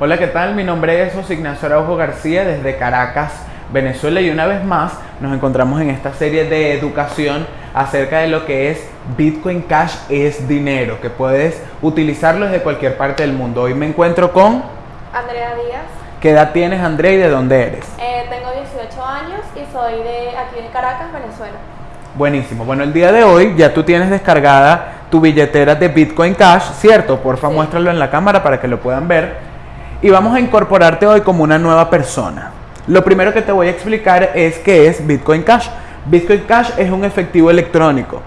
Hola, ¿qué tal? Mi nombre es José Ignacio Araujo García desde Caracas, Venezuela y una vez más nos encontramos en esta serie de educación acerca de lo que es Bitcoin Cash es dinero, que puedes utilizarlo desde cualquier parte del mundo. Hoy me encuentro con... Andrea Díaz. ¿Qué edad tienes, Andrea, y de dónde eres? Eh, tengo 18 años y soy de aquí de Caracas, Venezuela. Buenísimo. Bueno, el día de hoy ya tú tienes descargada tu billetera de Bitcoin Cash, ¿cierto? Porfa, Sí. muéstralo en la cámara para que lo puedan ver. Y vamos a incorporarte hoy como una nueva persona. Lo primero que te voy a explicar es qué es Bitcoin Cash. Bitcoin Cash es un efectivo electrónico,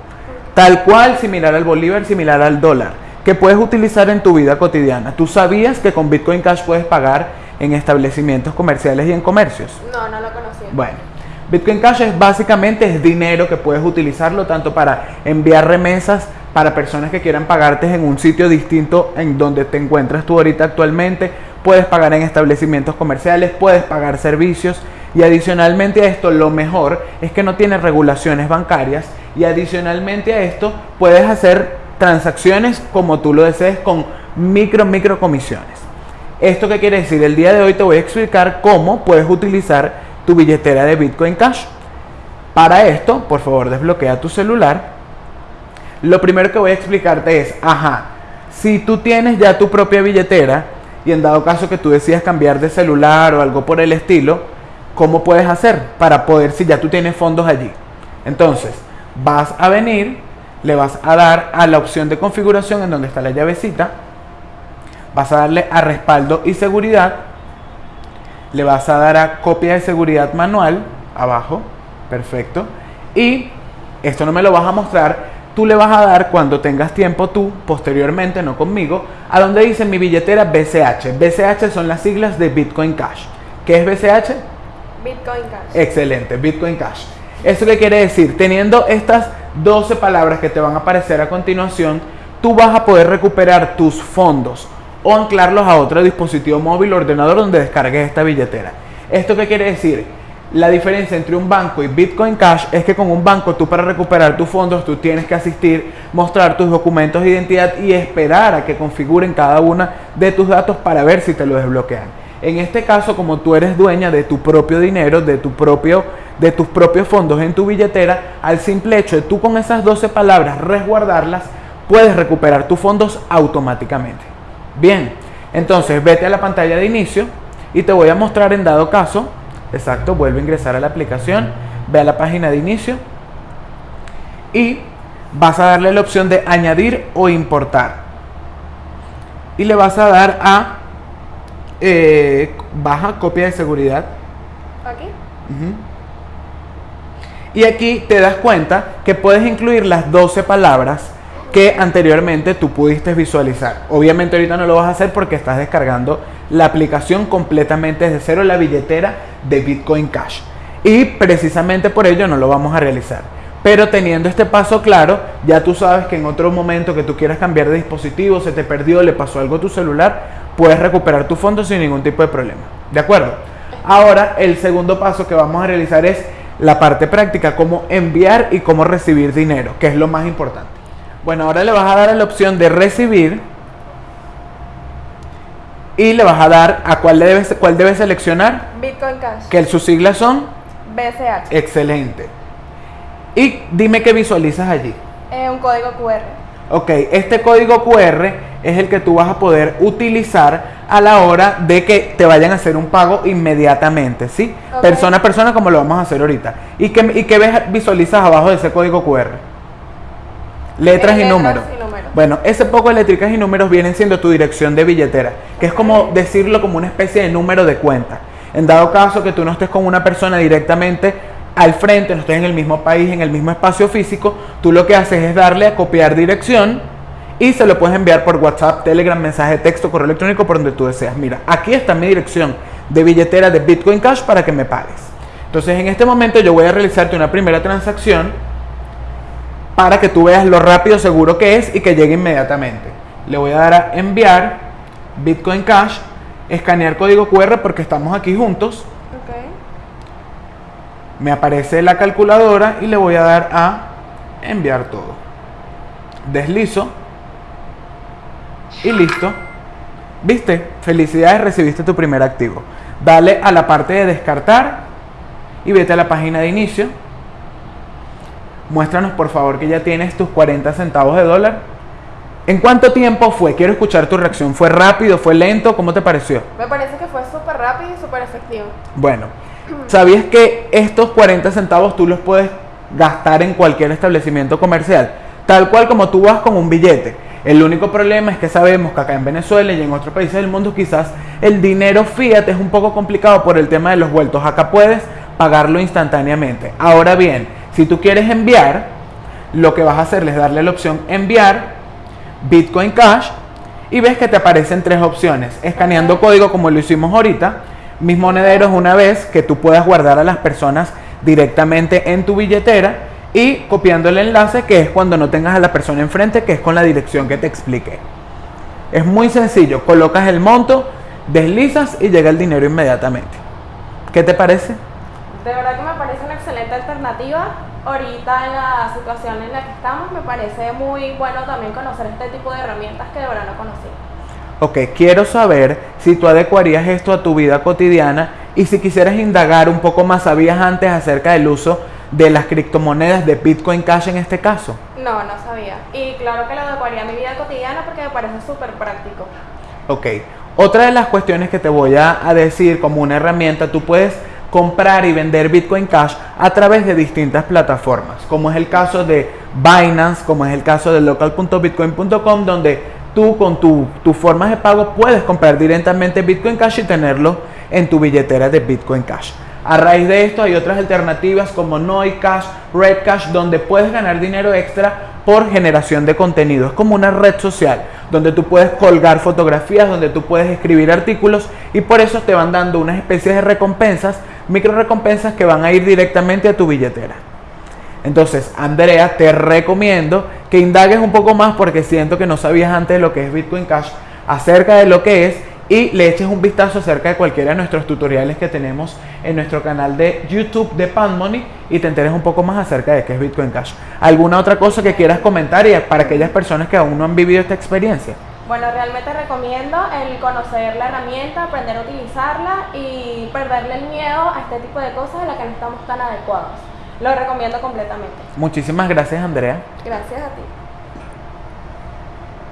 tal cual similar al bolívar, similar al dólar, que puedes utilizar en tu vida cotidiana. ¿Tú sabías que con Bitcoin Cash puedes pagar en establecimientos comerciales y en comercios? No, no lo conocía. Bueno, Bitcoin Cash es básicamente es dinero que puedes utilizarlo tanto para enviar remesas para personas que quieran pagarte en un sitio distinto en donde te encuentras tú ahorita actualmente. Puedes pagar en establecimientos comerciales, puedes pagar servicios y adicionalmente a esto lo mejor es que no tiene regulaciones bancarias y adicionalmente a esto puedes hacer transacciones como tú lo desees con micro micro comisiones. ¿Esto qué quiere decir? El día de hoy te voy a explicar cómo puedes utilizar tu billetera de Bitcoin Cash. Para esto, por favor, desbloquea tu celular. Lo primero que voy a explicarte es, ajá, si tú tienes ya tu propia billetera y en dado caso que tú decidas cambiar de celular o algo por el estilo, ¿cómo puedes hacer para poder si ya tú tienes fondos allí? Entonces, vas a venir, le vas a dar a la opción de configuración en donde está la llavecita, vas a darle a respaldo y seguridad, le vas a dar a copia de seguridad manual, abajo, perfecto, y esto no me lo vas a mostrar, tú le vas a dar cuando tengas tiempo tú, posteriormente, no conmigo, a donde dice mi billetera BCH. BCH son las siglas de Bitcoin Cash. ¿Qué es BCH? Bitcoin Cash. Excelente, Bitcoin Cash. ¿Eso qué quiere decir? Teniendo estas 12 palabras que te van a aparecer a continuación, tú vas a poder recuperar tus fondos o anclarlos a otro dispositivo móvil o ordenador donde descargues esta billetera. ¿Esto qué quiere decir? La diferencia entre un banco y Bitcoin Cash es que con un banco tú para recuperar tus fondos tú tienes que asistir, mostrar tus documentos de identidad y esperar a que configuren cada una de tus datos para ver si te lo desbloquean. En este caso, como tú eres dueña de tu propio dinero, de, tu propio, de tus propios fondos en tu billetera, al simple hecho de tú con esas 12 palabras resguardarlas, puedes recuperar tus fondos automáticamente. Bien, entonces vete a la pantalla de inicio y te voy a mostrar en dado caso, exacto, vuelve a ingresar a la aplicación, ve a la página de inicio y vas a darle la opción de añadir o importar. Y le vas a dar a eh, baja copia de seguridad. Aquí. Ujú. Y aquí te das cuenta que puedes incluir las 12 palabras que anteriormente tú pudiste visualizar. Obviamente ahorita no lo vas a hacer porque estás descargando la aplicación completamente desde cero, la billetera de Bitcoin Cash. Y precisamente por ello no lo vamos a realizar. Pero teniendo este paso claro, ya tú sabes que en otro momento que tú quieras cambiar de dispositivo, se te perdió, le pasó algo a tu celular, puedes recuperar tu fondo sin ningún tipo de problema. ¿De acuerdo? Ahora el segundo paso que vamos a realizar es la parte práctica, cómo enviar y cómo recibir dinero, que es lo más importante. Bueno, ahora le vas a dar la opción de recibir y le vas a dar a cuál debes, cuál debes seleccionar, Bitcoin Cash. que sus siglas son BCH. excelente. Y dime qué visualizas allí. Eh, un código QR. Ok, este código QR es el que tú vas a poder utilizar a la hora de que te vayan a hacer un pago inmediatamente, ¿sí? Persona a persona como lo vamos a hacer ahorita. ¿Y qué, y qué ves, visualizas abajo de ese código QR? Letras Eh, y letras números. y números. Bueno, ese poco de letricas y números vienen siendo tu dirección de billetera, que es como decirlo como una especie de número de cuenta. En dado caso que tú no estés con una persona directamente al frente, no estés en el mismo país, en el mismo espacio físico, tú lo que haces es darle a copiar dirección y se lo puedes enviar por WhatsApp, Telegram, mensaje de texto, correo electrónico, por donde tú deseas. Mira, aquí está mi dirección de billetera de Bitcoin Cash para que me pagues. Entonces, en este momento yo voy a realizarte una primera transacción para que tú veas lo rápido, seguro que es y que llegue inmediatamente. Le voy a dar a enviar Bitcoin Cash, escanear código QR porque estamos aquí juntos. Ok. Me aparece la calculadora y le voy a dar a enviar todo. Deslizo y listo. ¿Viste? Felicidades, recibiste tu primer activo. Dale a la parte de descartar y vete a la página de inicio. Muéstranos por favor que ya tienes tus 40 centavos de dólar. ¿En cuánto tiempo fue? Quiero escuchar tu reacción. ¿Fue rápido? ¿Fue lento? ¿Cómo te pareció? Me parece que fue súper rápido y súper efectivo. Bueno, ¿sabías que estos 40 centavos tú los puedes gastar en cualquier establecimiento comercial? Tal cual como tú vas con un billete. El único problema es que sabemos que acá en Venezuela y en otros países del mundo quizás el dinero fiat es un poco complicado por el tema de los vueltos. Acá puedes pagarlo instantáneamente. Ahora bien, si tú quieres enviar, lo que vas a hacer es darle la opción enviar Bitcoin Cash y ves que te aparecen tres opciones. Escaneando código como lo hicimos ahorita. Mis monederos una vez que tú puedas guardar a las personas directamente en tu billetera y copiando el enlace que es cuando no tengas a la persona enfrente que es con la dirección que te expliqué. Es muy sencillo, colocas el monto, deslizas y llega el dinero inmediatamente. ¿Qué te parece? De verdad que me parece una excelente alternativa. Ahorita en la situación en la que estamos me parece muy bueno también conocer este tipo de herramientas que de verdad no conocía. Ok, quiero saber si tú adecuarías esto a tu vida cotidiana y si quisieras indagar un poco más, ¿sabías antes acerca del uso de las criptomonedas de Bitcoin Cash en este caso? No, no sabía. Y claro que lo adecuaría a mi vida cotidiana porque me parece súper práctico. Ok, otra de las cuestiones que te voy a, a decir como una herramienta, tú puedes comprar y vender Bitcoin Cash a través de distintas plataformas, como es el caso de Binance, como es el caso de local.bitcoin.com, donde tú con tu, tus formas de pago puedes comprar directamente Bitcoin Cash y tenerlo en tu billetera de Bitcoin Cash. A raíz de esto hay otras alternativas como Noi Cash, Red Cash, donde puedes ganar dinero extra por generación de contenido. Es como una red social donde tú puedes colgar fotografías, donde tú puedes escribir artículos y por eso te van dando unas especies de recompensas, micro recompensas que van a ir directamente a tu billetera. Entonces, Andrea, te recomiendo que indagues un poco más porque siento que no sabías antes lo que es Bitcoin Cash, acerca de lo que es y le eches un vistazo acerca de cualquiera de nuestros tutoriales que tenemos en nuestro canal de YouTube de Money y te enteres un poco más acerca de qué es Bitcoin Cash. ¿Alguna otra cosa que quieras comentar y para aquellas personas que aún no han vivido esta experiencia? Bueno, realmente recomiendo el conocer la herramienta, aprender a utilizarla y perderle el miedo a este tipo de cosas de las que no estamos tan adecuados. Lo recomiendo completamente. Muchísimas gracias, Andrea. Gracias a ti.